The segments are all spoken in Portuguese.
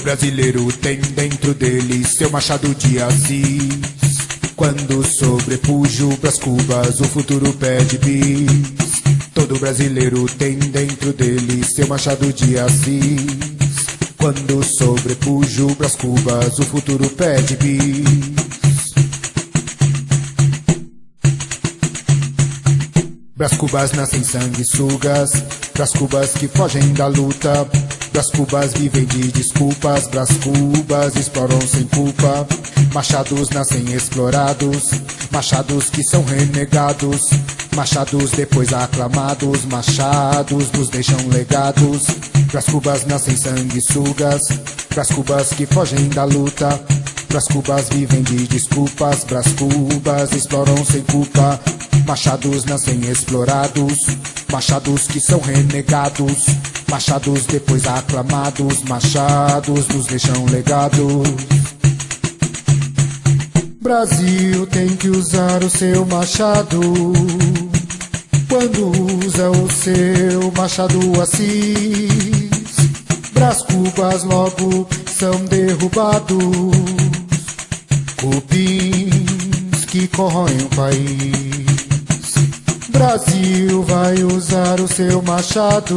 brasileiro tem dentro dele seu machado de Assis. Quando sobrepujo pras cubas, o futuro pede bis. Todo brasileiro tem dentro dele seu machado de Assis. Quando sobrepujo pras cubas, o futuro pede bis. Bras cubas nascem sanguessugas, Bras cubas que fogem da luta, Bras cubas vivem de desculpas, Bras cubas exploram sem culpa, Machados nascem explorados, Machados que são renegados, Machados depois aclamados, Machados nos deixam legados, Bras cubas nascem sanguessugas, Bras cubas que fogem da luta, Bras cubas vivem de desculpas, Bras cubas exploram sem culpa, Machados nascem explorados, machados que são renegados, machados depois aclamados, machados nos deixam legados. Brasil tem que usar o seu machado. Quando usa o seu machado Assis, Brás cubas logo são derrubados. Cupins que corroem o país. Brasil vai usar o seu machado.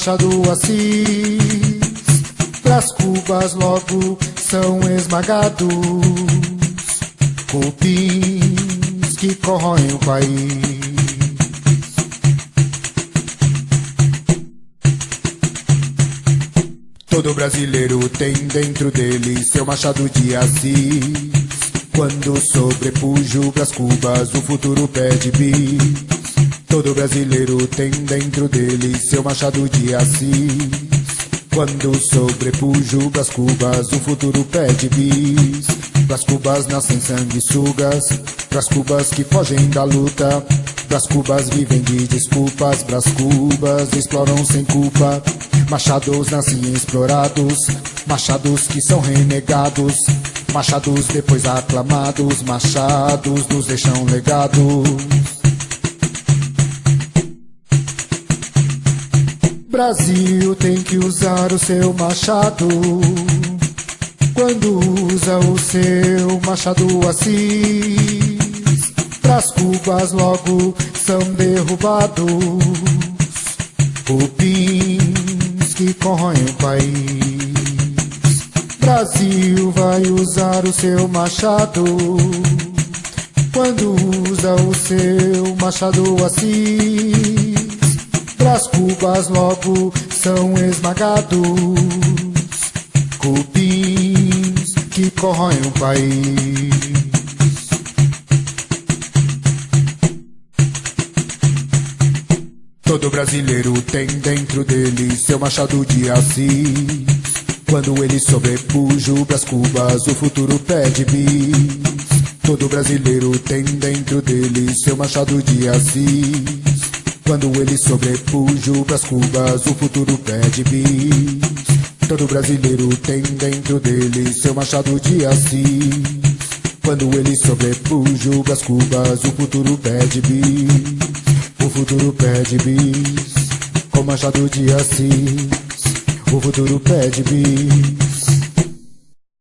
Machado assim, As cubas logo são esmagados. Cupins que corroem o país. Todo brasileiro tem dentro dele seu machado de Assis. Quando sobrepujo pras cubas, o futuro pede bis. Todo brasileiro tem dentro dele seu machado de Assis. Quando sobrepujo pras cubas, o futuro pede bis. Pras cubas nascem sanguessugas, pras cubas que fogem da luta. Pras cubas vivem de desculpas, pras cubas exploram sem culpa. Machados nascem explorados, machados que são renegados. Machados depois aclamados, machados nos deixam legados. Brasil tem que usar o seu machado. Quando usa o seu machado assim, pras cubas logo são derrubados. Cupins que corroem o país. Brasil vai usar o seu machado. Quando usa o seu machado assim, Cubas logo são esmagados. Cupins que corroem o país. Todo brasileiro tem dentro dele seu machado de Assis. Quando ele sobrepuja pras cubas, o futuro pede bis. Todo brasileiro tem dentro dele seu machado de Assis. Quando ele sobrepuja pras cubas, o futuro pede bis. Todo brasileiro tem dentro dele seu machado de Assis. Quando ele sobrepuja pras cubas, o futuro pede bis. O futuro pede bis. Com machado de Assis. O futuro pede bis